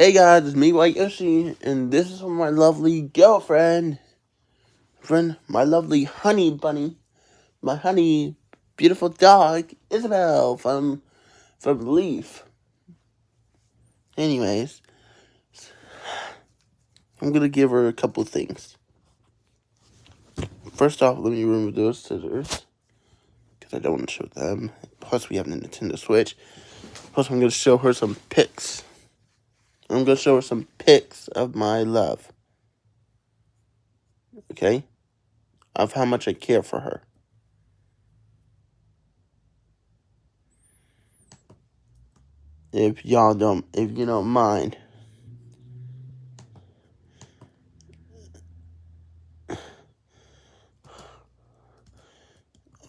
Hey guys, it's me, White Yoshi, and this is from my lovely girlfriend, friend, my lovely honey bunny, my honey, beautiful dog, Isabel from from Leaf. Anyways, I'm gonna give her a couple things. First off, let me remove those scissors because I don't want to show them. Plus, we have the Nintendo Switch. Plus, I'm gonna show her some pics. I'm going to show her some pics of my love. Okay? Of how much I care for her. If y'all don't, if you don't mind.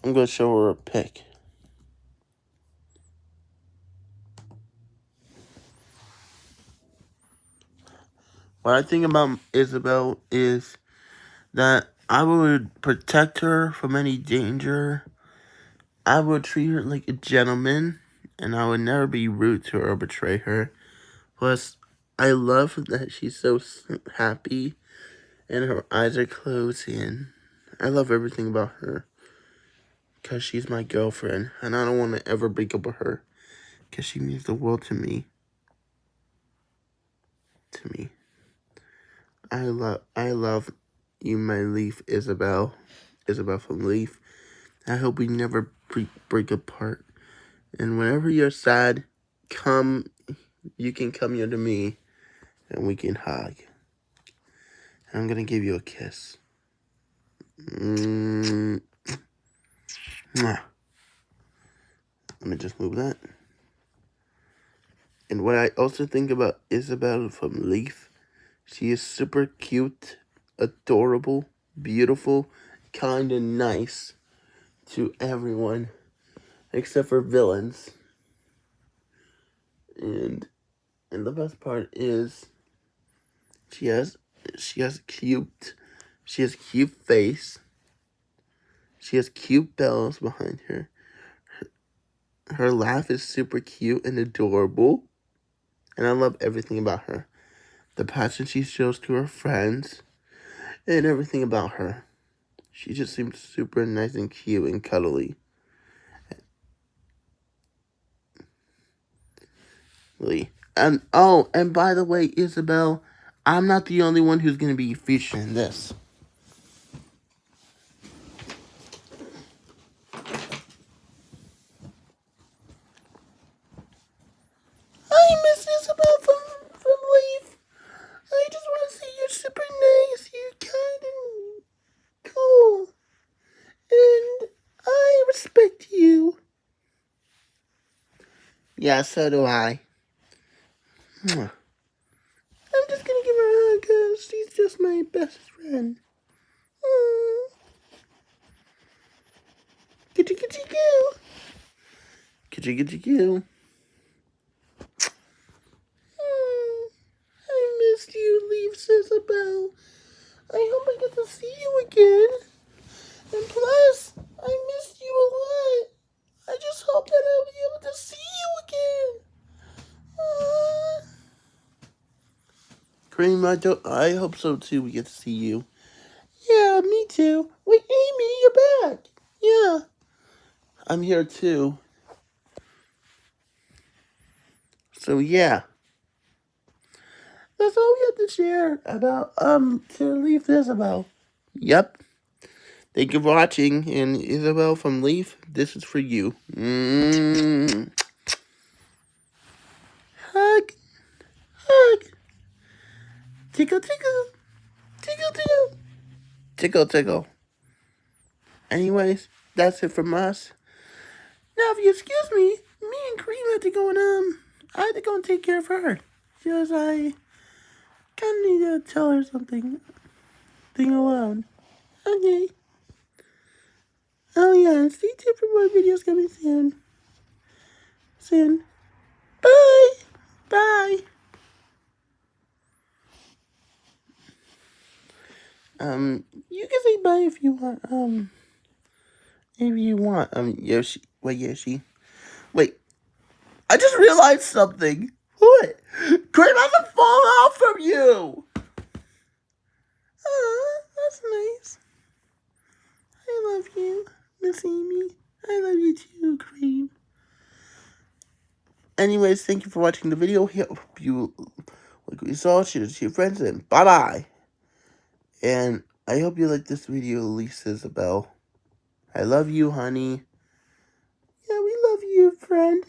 I'm going to show her a pic. What I think about Isabel is that I would protect her from any danger. I would treat her like a gentleman, and I would never be rude to her or betray her. Plus, I love that she's so happy, and her eyes are closing. I love everything about her, because she's my girlfriend, and I don't want to ever break up with her, because she means the world to me. To me. I love I love you, my Leaf Isabel, Isabel from Leaf. I hope we never break, break apart. And whenever you're sad, come, you can come here to me, and we can hug. And I'm gonna give you a kiss. Mm -hmm. Let me just move that. And what I also think about Isabel from Leaf she is super cute, adorable, beautiful, kind and nice to everyone except for villains. And and the best part is she has she has cute she has cute face. She has cute bells behind her. Her, her laugh is super cute and adorable. And I love everything about her the passion she shows to her friends, and everything about her. She just seems super nice and cute and cuddly. And oh, and by the way, Isabel, I'm not the only one who's going to be featured in this. Yeah, so do I. I'm just gonna give her a hug because she's just my best friend. Mm. Kitty kitty goo. Kitty kitty goo. Mm. I missed you, Leaf Isabel. I hope I get to see you again. And plus, I missed you a lot. I just hope that I'll be able to see you again. Uh, Cream, I, don't, I hope so too. We get to see you. Yeah, me too. Wait, Amy, you're back. Yeah. I'm here too. So yeah. That's all we have to share about um to leave Isabel. Yep. Thank you for watching, and Isabel from Leaf, this is for you. Mm. Hug, hug, tickle, tickle, tickle, tickle, tickle, tickle. Anyways, that's it from us. Now, if you excuse me, me and Cream had to go and, um, I had to go and take care of her. Because I kind of need to tell her something. Thing alone. Okay. Oh yeah, stay tuned for more videos coming soon. Soon. Bye. Bye. Um, you can say bye if you want. Um, if you want. Um, Yoshi. Wait, Yoshi. Wait. I just realized something. What? Cream has a phone. you! Oh, that's nice. I love you, Miss Amy. I love you too, Cream. Anyways, thank you for watching the video. Hope you like what you saw. Share it to your friends, and bye-bye. And I hope you like this video, Lisa Isabel. I love you, honey. Yeah, we love you, friend.